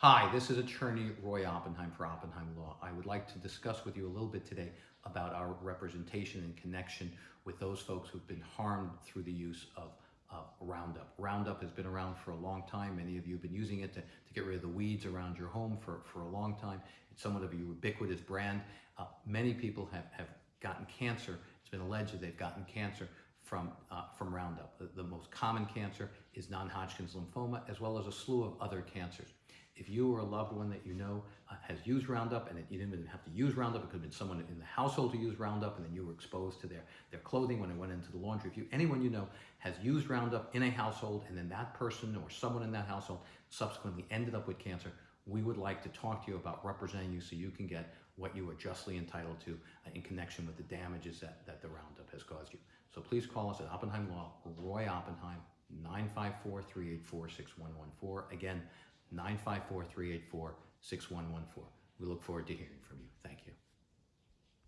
Hi, this is attorney Roy Oppenheim for Oppenheim Law. I would like to discuss with you a little bit today about our representation and connection with those folks who've been harmed through the use of uh, Roundup. Roundup has been around for a long time. Many of you have been using it to, to get rid of the weeds around your home for, for a long time. It's somewhat of a ubiquitous brand. Uh, many people have, have gotten cancer. It's been alleged that they've gotten cancer from, uh, from Roundup. The, the most common cancer is non-Hodgkin's lymphoma, as well as a slew of other cancers. If you or a loved one that you know uh, has used Roundup and you didn't even have to use Roundup, it could have been someone in the household who used Roundup and then you were exposed to their, their clothing when it went into the laundry. If you, anyone you know has used Roundup in a household and then that person or someone in that household subsequently ended up with cancer, we would like to talk to you about representing you so you can get what you are justly entitled to uh, in connection with the damages that, that the Roundup has caused you. So please call us at Oppenheim Law, Roy Oppenheim, 954-384-6114. Again, 954-384-6114. We look forward to hearing from you.